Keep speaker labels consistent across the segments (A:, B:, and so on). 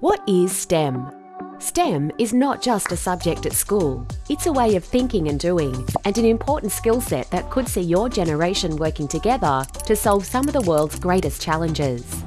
A: What is STEM? STEM is not just a subject at school. It's a way of thinking and doing, and an important skill set that could see your generation working together to solve some of the world's greatest challenges.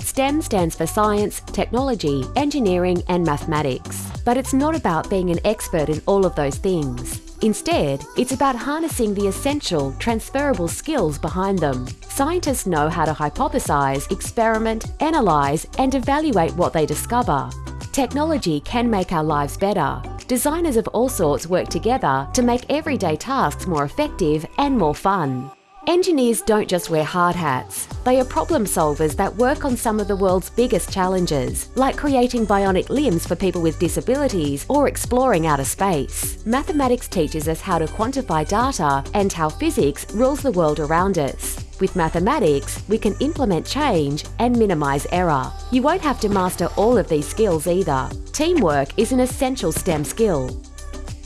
A: STEM stands for science, technology, engineering and mathematics. But it's not about being an expert in all of those things. Instead, it's about harnessing the essential, transferable skills behind them. Scientists know how to hypothesize, experiment, analyze, and evaluate what they discover. Technology can make our lives better. Designers of all sorts work together to make everyday tasks more effective and more fun. Engineers don't just wear hard hats. They are problem solvers that work on some of the world's biggest challenges, like creating bionic limbs for people with disabilities or exploring outer space. Mathematics teaches us how to quantify data and how physics rules the world around us. With mathematics, we can implement change and minimise error. You won't have to master all of these skills either. Teamwork is an essential STEM skill.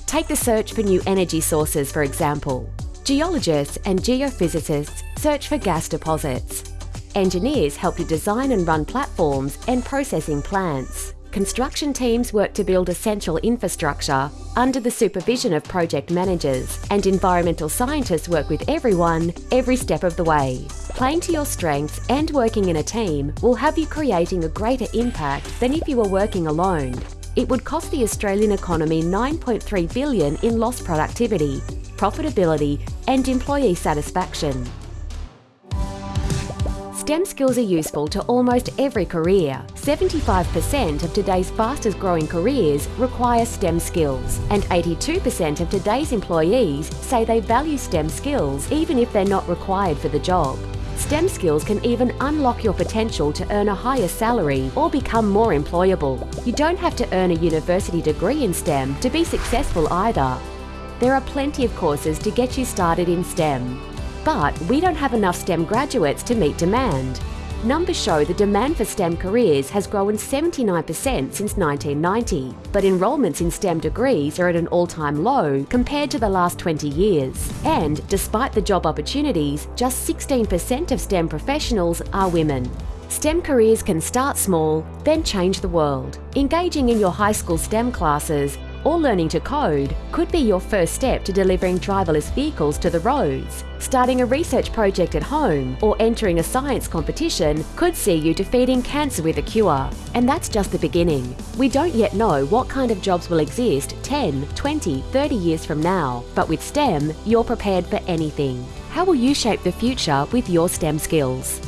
A: Take the search for new energy sources, for example. Geologists and geophysicists search for gas deposits. Engineers help you design and run platforms and processing plants. Construction teams work to build essential infrastructure under the supervision of project managers, and environmental scientists work with everyone every step of the way. Playing to your strengths and working in a team will have you creating a greater impact than if you were working alone. It would cost the Australian economy 9.3 billion in lost productivity profitability and employee satisfaction. STEM skills are useful to almost every career. 75% of today's fastest growing careers require STEM skills, and 82% of today's employees say they value STEM skills even if they're not required for the job. STEM skills can even unlock your potential to earn a higher salary or become more employable. You don't have to earn a university degree in STEM to be successful either. There are plenty of courses to get you started in STEM. But we don't have enough STEM graduates to meet demand. Numbers show the demand for STEM careers has grown 79% since 1990, but enrolments in STEM degrees are at an all-time low compared to the last 20 years. And despite the job opportunities, just 16% of STEM professionals are women. STEM careers can start small, then change the world. Engaging in your high school STEM classes or learning to code could be your first step to delivering driverless vehicles to the roads. Starting a research project at home or entering a science competition could see you defeating cancer with a cure. And that's just the beginning. We don't yet know what kind of jobs will exist 10, 20, 30 years from now. But with STEM, you're prepared for anything. How will you shape the future with your STEM skills?